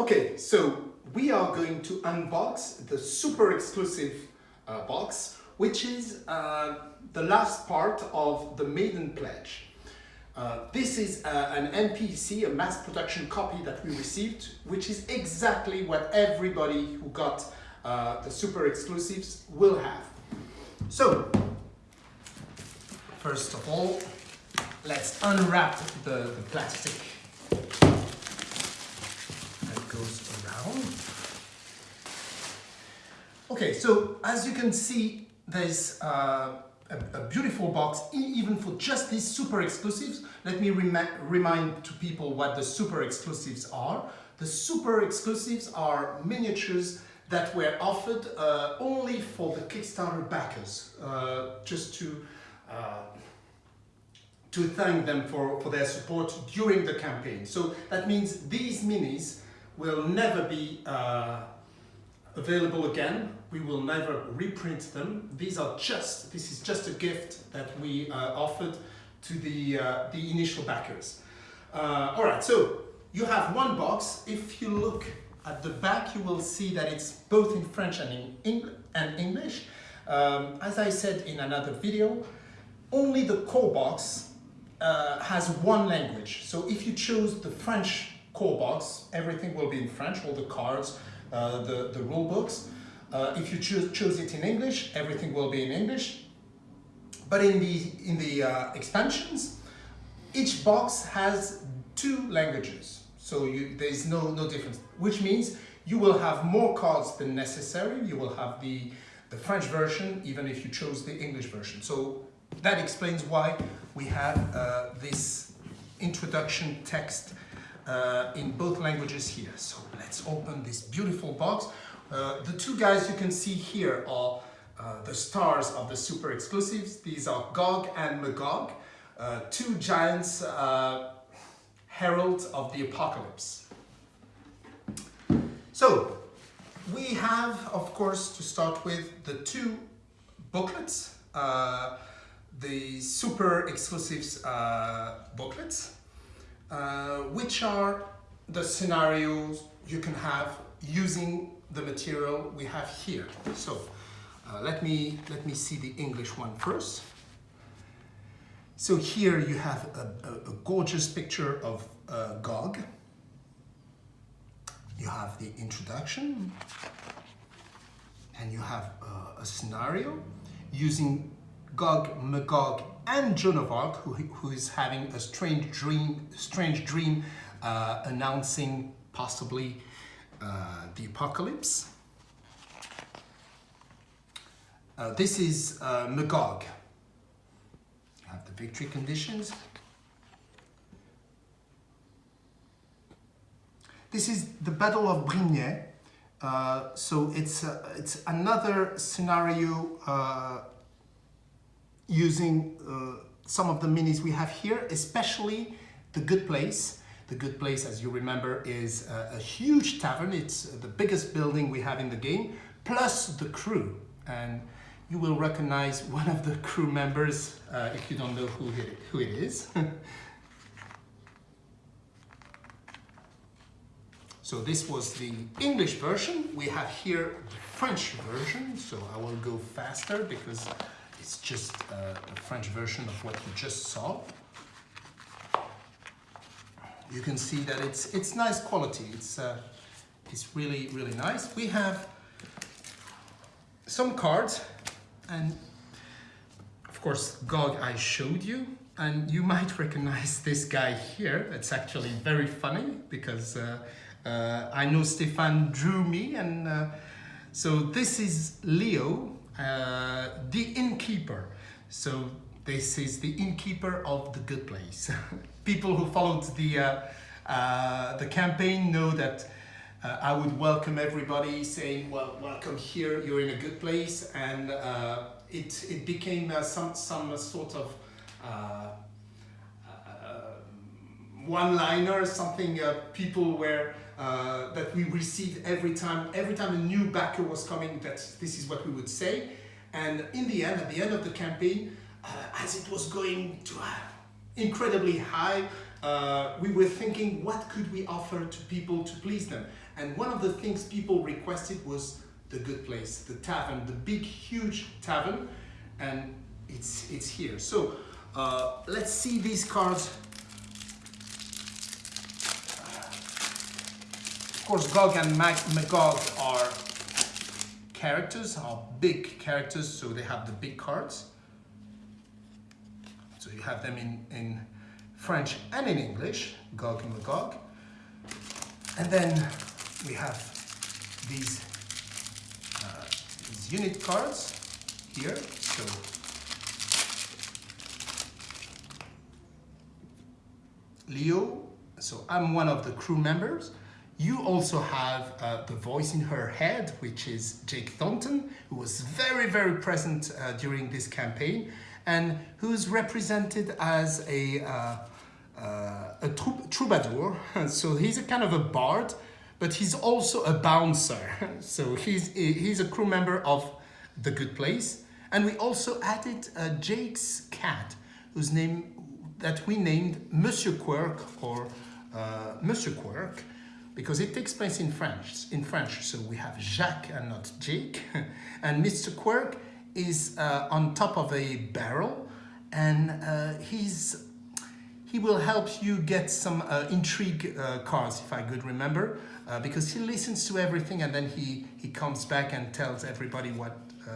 Okay, so we are going to unbox the super exclusive uh, box, which is uh, the last part of the maiden pledge. Uh, this is uh, an MPC, a mass production copy that we received, which is exactly what everybody who got uh, the super exclusives will have. So, first of all, let's unwrap the, the plastic goes around. Okay, so as you can see, there's uh, a, a, beautiful box, even for just these super exclusives. Let me rem remind to people what the super exclusives are. The super exclusives are miniatures that were offered uh, only for the Kickstarter backers, uh, just to uh, to thank them for, for their support during the campaign. So that means these minis will never be uh, available again. We will never reprint them. These are just, this is just a gift that we uh, offered to the, uh, the initial backers. Uh, all right, so you have one box. If you look at the back, you will see that it's both in French and in Eng and English. Um, as I said in another video, only the core box uh, has one language. So if you choose the French core box, everything will be in French, all the cards, uh, the, the rule books. Uh, if you choose, choose it in English, everything will be in English. But in the, in the uh, expansions, each box has two languages. So you, there is no, no difference, which means you will have more cards than necessary. You will have the, the French version, even if you chose the English version. So that explains why we have uh, this introduction text uh, in both languages here. So let's open this beautiful box. Uh, the two guys you can see here are uh, the stars of the super exclusives. These are Gog and Magog, uh, two giants uh, heralds of the apocalypse. So we have, of course, to start with the two booklets, uh, the super exclusives booklets uh, which are the scenarios you can have using the material we have here. So uh, let me let me see the English one first. So here you have a, a, a gorgeous picture of uh, Gog. You have the introduction and you have uh, a scenario using Gog, Magog, and Joan of Arc, who, who is having a strange dream, strange dream uh, announcing possibly uh, the apocalypse. Uh, this is uh, Magog. You have the victory conditions. This is the Battle of Brignais. Uh, so it's, uh, it's another scenario using uh, some of the minis we have here, especially the Good Place. The Good Place, as you remember, is a, a huge tavern. It's the biggest building we have in the game, plus the crew. And you will recognize one of the crew members uh, if you don't know who it, who it is. so this was the English version. We have here the French version, so I will go faster because it's just uh, a French version of what you just saw. You can see that it's it's nice quality. It's uh, it's really really nice. We have some cards, and of course Gog I showed you, and you might recognize this guy here. It's actually very funny because uh, uh, I know Stefan drew me, and uh, so this is Leo uh, the. So this is the innkeeper of the good place. People who followed the, uh, uh, the campaign know that uh, I would welcome everybody saying, well, welcome here, you're in a good place. And uh, it, it became uh, some, some sort of one-liner, something people were uh, that we received every time. Every time a new backer was coming, that this is what we would say. And in the end, at the end of the campaign, uh, as it was going to uh, incredibly high, uh, we were thinking what could we offer to people to please them. And one of the things people requested was the good place, the tavern, the big, huge tavern. And it's, it's here. So uh, let's see these cards. Of course, Gog and Mag Magog are characters, are big characters, so they have the big cards. So you have them in, in French and in English, Gog and Magog. And then we have these, uh, these unit cards here. So Leo, so I'm one of the crew members. You also have uh, the voice in her head, which is Jake Thornton, who was very, very present uh, during this campaign and who's represented as a, uh, uh, a troubadour. so he's a kind of a bard, but he's also a bouncer. so he's, he's a crew member of The Good Place. And we also added uh, Jake's cat, whose name that we named Monsieur Quirk or uh, Monsieur Quirk because it takes place in French. In French, so we have Jacques and not Jake, and Mr. Quirk is uh, on top of a barrel, and uh, he's he will help you get some uh, intrigue uh, cards, if I could remember, uh, because he listens to everything and then he he comes back and tells everybody what uh,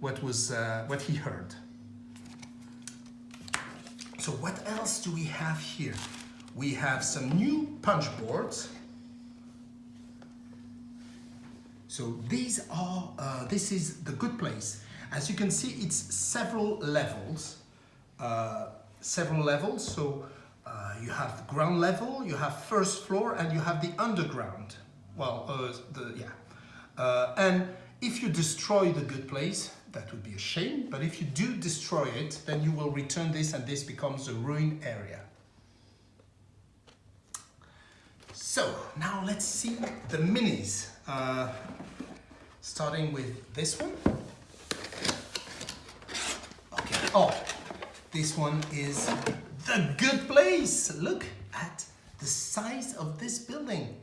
what was what he heard. So what else do we have here? We have some new punch boards. So these are, uh, this is the good place. As you can see, it's several levels, uh, several levels. So uh, you have ground level, you have first floor, and you have the underground. Well, uh, the yeah. Uh, and if you destroy the good place, that would be a shame, but if you do destroy it, then you will return this and this becomes a ruined area. So now let's see the minis. Uh, starting with this one. Okay, oh, this one is the good place. Look at the size of this building.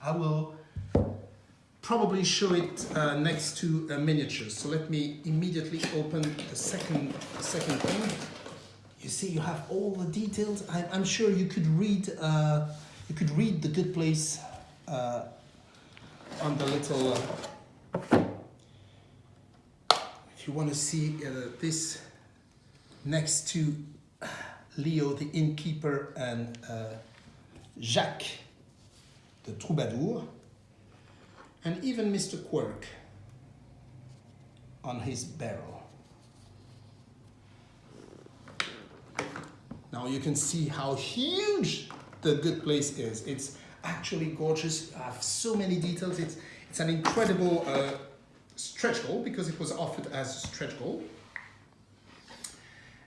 I will probably show it uh, next to a miniature. So let me immediately open the second, second thing. You see, you have all the details. I, am sure you could read, uh, you could read the good place uh, on the little. Uh, if you want to see uh, this next to Leo, the innkeeper, and uh, Jacques, the troubadour and even Mr. Quirk on his barrel. Now you can see how huge the good place is. It's actually gorgeous. I have so many details. It's, it's an incredible uh, stretch goal because it was offered as a stretch goal.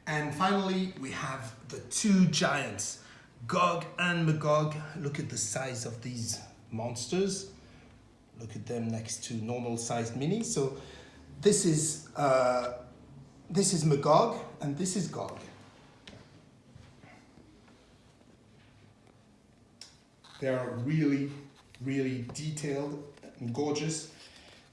And finally, we have the two giants, Gog and Magog. Look at the size of these monsters look at them next to normal sized minis. So this is, uh, this is Magog and this is Gog. They are really, really detailed and gorgeous.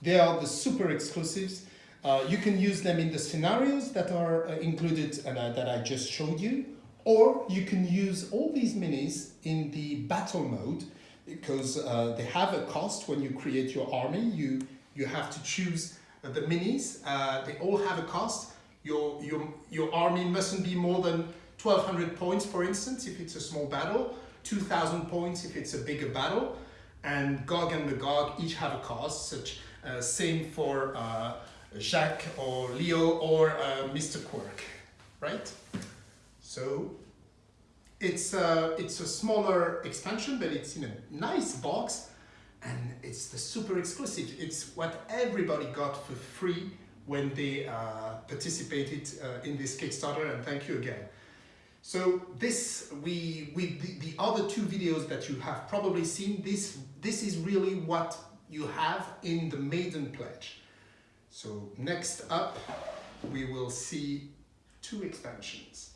They are the super exclusives. Uh, you can use them in the scenarios that are uh, included and uh, that I just showed you, or you can use all these minis in the battle mode because uh, they have a cost when you create your army. You, you have to choose the minis. Uh, they all have a cost. Your, your, your army mustn't be more than 1200 points, for instance, if it's a small battle, 2000 points if it's a bigger battle. And Gog and Magog each have a cost, such uh, same for uh, Jacques or Leo or uh, Mr. Quirk, right? So it's a, it's a smaller expansion, but it's in a nice box and it's the super exclusive. It's what everybody got for free when they uh, participated uh, in this Kickstarter and thank you again. So this, we, with the, the other two videos that you have probably seen, this, this is really what you have in the Maiden Pledge. So next up, we will see two expansions.